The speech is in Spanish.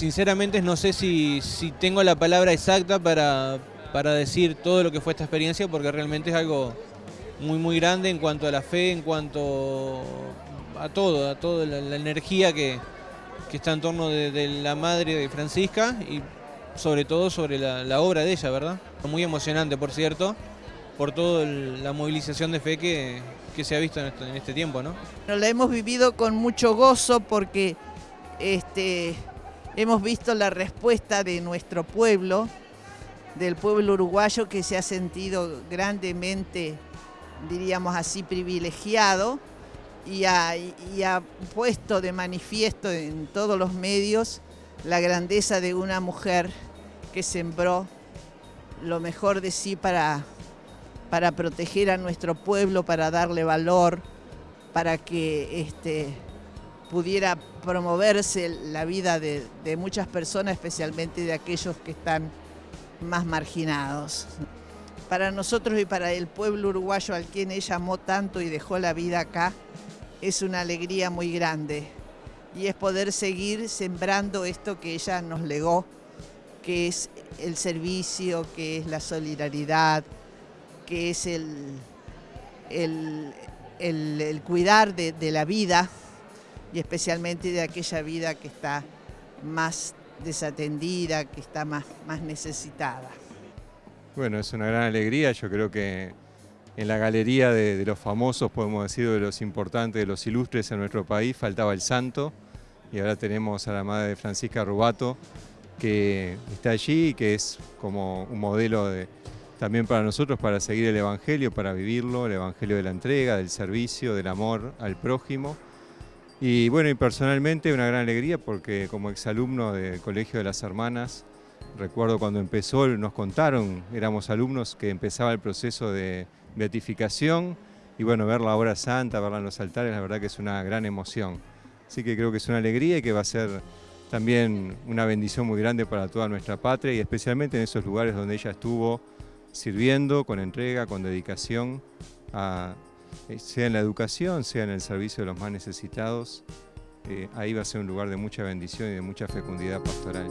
Sinceramente no sé si, si tengo la palabra exacta para, para decir todo lo que fue esta experiencia, porque realmente es algo muy muy grande en cuanto a la fe, en cuanto a todo, a toda la, energía que, está en torno de, la madre de Francisca y sobre todo sobre la, obra de ella, ¿verdad? Muy emocionante, por cierto, por toda la movilización de fe que, se ha visto en este, este tiempo, ¿no? La hemos vivido con mucho gozo porque este, hemos visto la respuesta de nuestro pueblo, del pueblo uruguayo que se ha sentido grandemente, diríamos así, privilegiado y ha, puesto de manifiesto en todos los medios la grandeza de una mujer que sembró lo mejor de sí para, para proteger a nuestro pueblo, para darle valor, para que este, pudiera promoverse la vida de, muchas personas, especialmente de aquellos que están más marginados. Para nosotros y para el pueblo uruguayo al quien ella amó tanto y dejó la vida acá, es una alegría muy grande y es poder seguir sembrando esto que ella nos legó, que es el servicio, que es la solidaridad, que es el, el, cuidar de, de la vida y especialmente de aquella vida que está más desatendida, que está más, más necesitada. Bueno, es una gran alegría, yo creo que en la galería de, los famosos, podemos decir, de los importantes, de los ilustres en nuestro país, faltaba el santo y ahora tenemos a la madre de Francisca Rubato que está allí y que es como un modelo de, también para nosotros para seguir el Evangelio, para vivirlo, el Evangelio de la entrega, del servicio, del amor al prójimo. Y bueno, y personalmente una gran alegría porque como exalumno del Colegio de las Hermanas, recuerdo cuando empezó, nos contaron, éramos alumnos que empezaba el proceso de beatificación y bueno, ver la obra santa, verla en los altares, la verdad que es una gran emoción. Así que creo que es una alegría y que va a ser también una bendición muy grande para toda nuestra patria y especialmente en esos lugares donde ella estuvo sirviendo con entrega, con dedicación a sea en la educación, sea en el servicio de los más necesitados, eh, ahí va a ser un lugar de mucha bendición y de mucha fecundidad pastoral.